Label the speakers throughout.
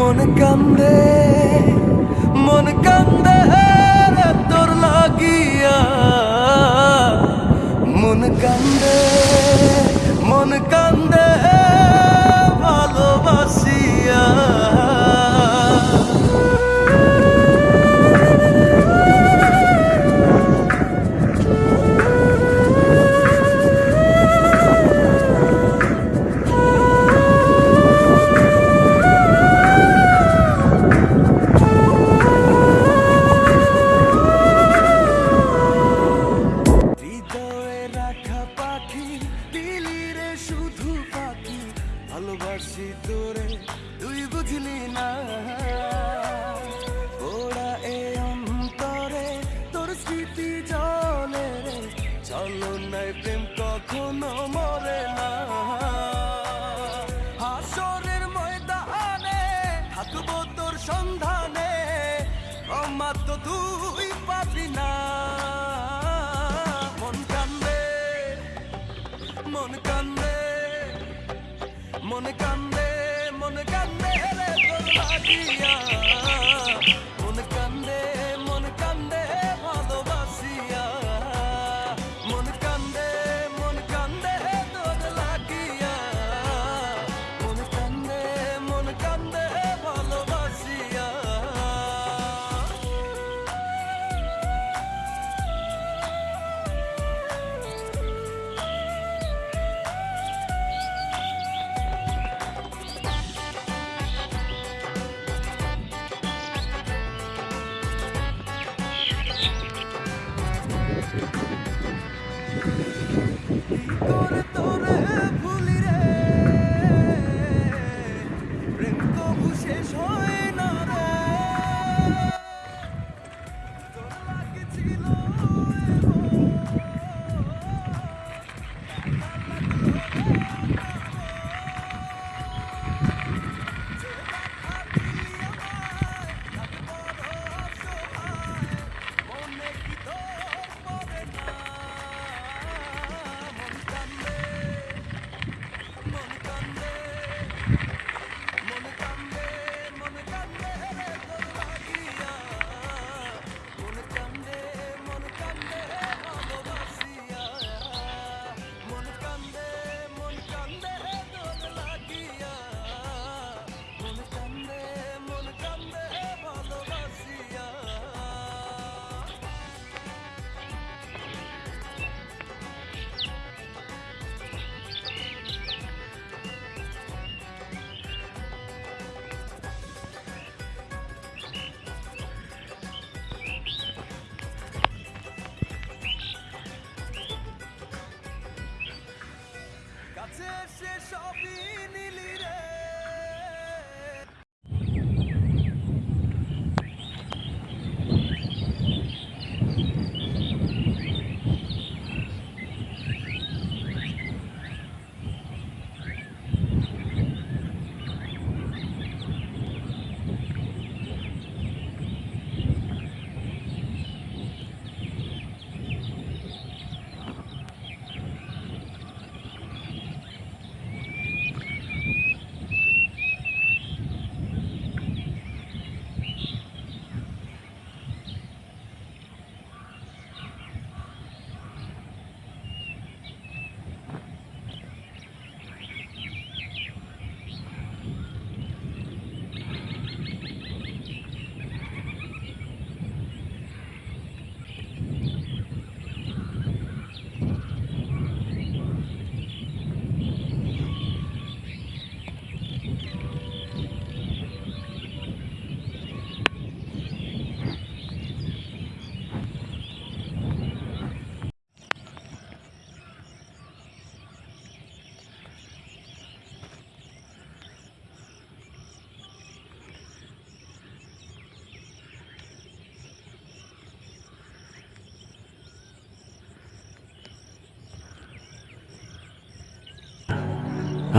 Speaker 1: মন কান্দে মন কান্দে তোর লাগিয়া। মন কান্দে। শুধু পাখি ভালোবাসি তোরে, তুই বুঝলি না। ওরা এ অন্তরে, তোর স্মৃতি জলে রে। চলো নাই প্রেম কখনো মরে না। হাসরের ময়দানে থাকব তোর সন্ধানে ক্ষমা তো তুই পাবি না। মন কান্দে মন কান্দে। মন কান্দে মন কান্দে রে তোর লাগিয়া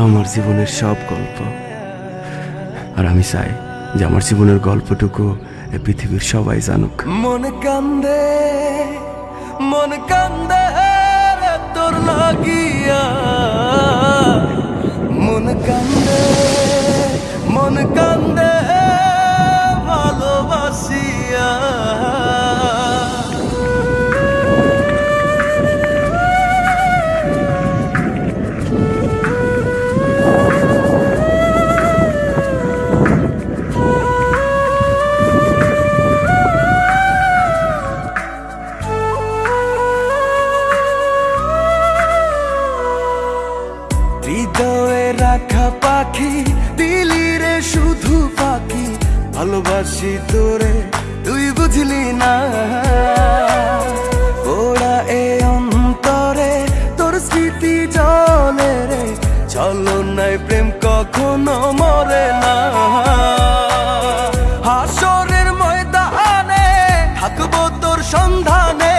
Speaker 2: আমার জীবনের সব গল্প। আর আমি চাই যে আমার জীবনের গল্পটুকু পৃথিবীর সবাই জানুক।
Speaker 1: মন কান্দে মন কান্দে তোর লাগিয়া। মন কান্দে মন কান্দে ভালোবাসি তোরে, তুই বুঝলি না। ওরা এ অন্তরে তোর স্মৃতি জলে রে। চলো নাই প্রেম কখনো মরে না। হাসরের ময়দানে থাকব তোর সন্ধানে,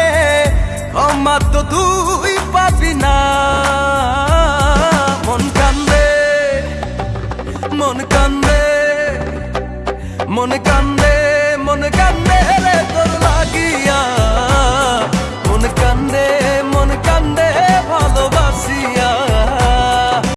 Speaker 1: ক্ষমা তুই পাবি না। মন কান্দে মন কান্দে। মন কান্দে মন কান্দে রে তোর লাগিয়া। মন কান্দে